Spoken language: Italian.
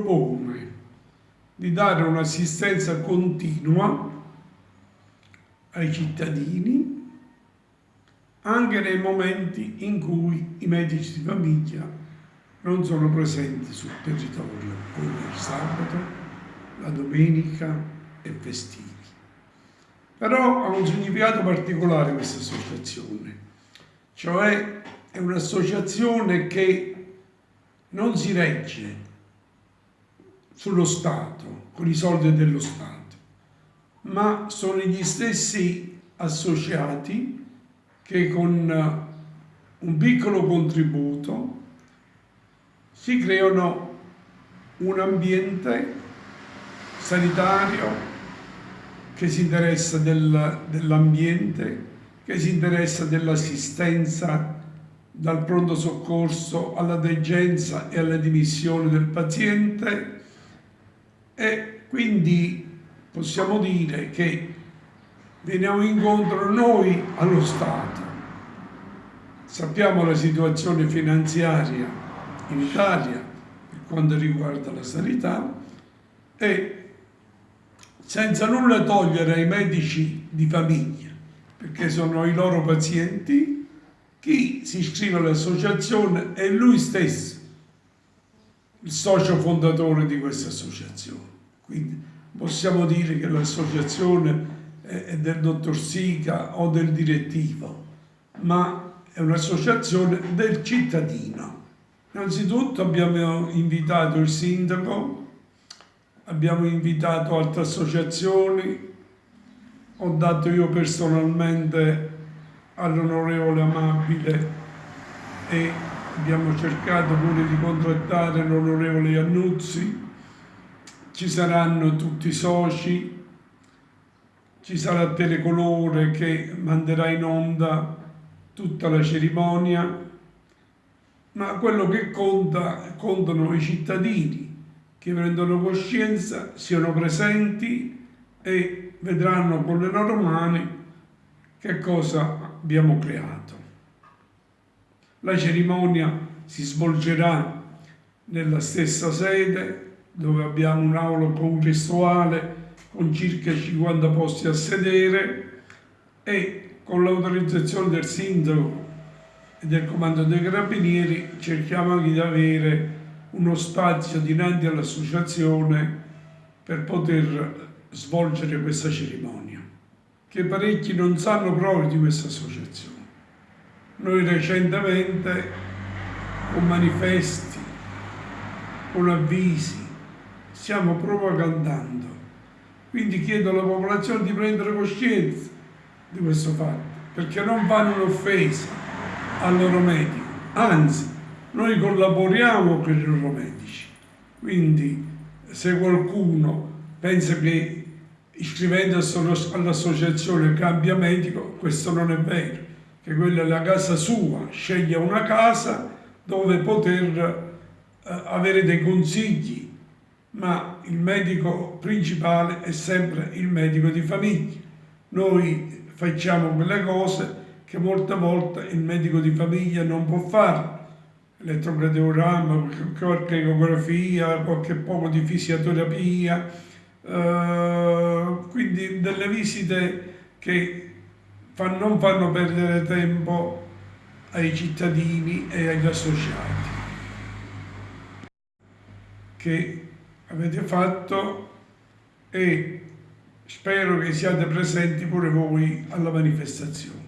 propone di dare un'assistenza continua ai cittadini anche nei momenti in cui i medici di famiglia non sono presenti sul territorio, come il sabato, la domenica e festivi. Però ha un significato particolare questa associazione, cioè è un'associazione che non si regge sullo Stato, con i soldi dello Stato, ma sono gli stessi associati che con eh, un piccolo contributo si creano un ambiente sanitario che si interessa del, dell'ambiente, che si interessa dell'assistenza dal pronto soccorso alla degenza e alla dimissione del paziente e quindi possiamo dire che veniamo incontro noi allo Stato. Sappiamo la situazione finanziaria in Italia per quanto riguarda la sanità e senza nulla togliere ai medici di famiglia, perché sono i loro pazienti, chi si iscrive all'associazione è lui stesso il socio fondatore di questa associazione. Quindi possiamo dire che l'associazione è del dottor Sica o del direttivo, ma è un'associazione del cittadino. Innanzitutto abbiamo invitato il sindaco, abbiamo invitato altre associazioni, ho dato io personalmente all'onorevole Amabile e abbiamo cercato pure di contrattare l'onorevole Iannuzzi, ci saranno tutti i soci, ci sarà Telecolore che manderà in onda tutta la cerimonia, ma quello che conta, contano i cittadini che prendono coscienza, siano presenti e vedranno con le loro mani che cosa abbiamo creato. La cerimonia si svolgerà nella stessa sede dove abbiamo un'aula congressuale con circa 50 posti a sedere e con l'autorizzazione del sindaco e del comando dei carabinieri cerchiamo anche di avere uno spazio dinanzi all'associazione per poter svolgere questa cerimonia, che parecchi non sanno proprio di questa associazione. Noi recentemente con manifesti, con avvisi, stiamo propagandando. Quindi chiedo alla popolazione di prendere coscienza di questo fatto, perché non fanno un'offesa al loro medico, anzi, noi collaboriamo con i loro medici. Quindi se qualcuno pensa che iscrivendosi all'associazione cambia medico, questo non è vero, che quella è la casa sua, sceglie una casa dove poter eh, avere dei consigli ma il medico principale è sempre il medico di famiglia. Noi facciamo quelle cose che molte volte il medico di famiglia non può fare. Elettrocardiogramma, qualche ecografia, qualche poco di fisioterapia, eh, quindi delle visite che non fanno perdere tempo ai cittadini e agli associati. Che avete fatto e spero che siate presenti pure voi alla manifestazione.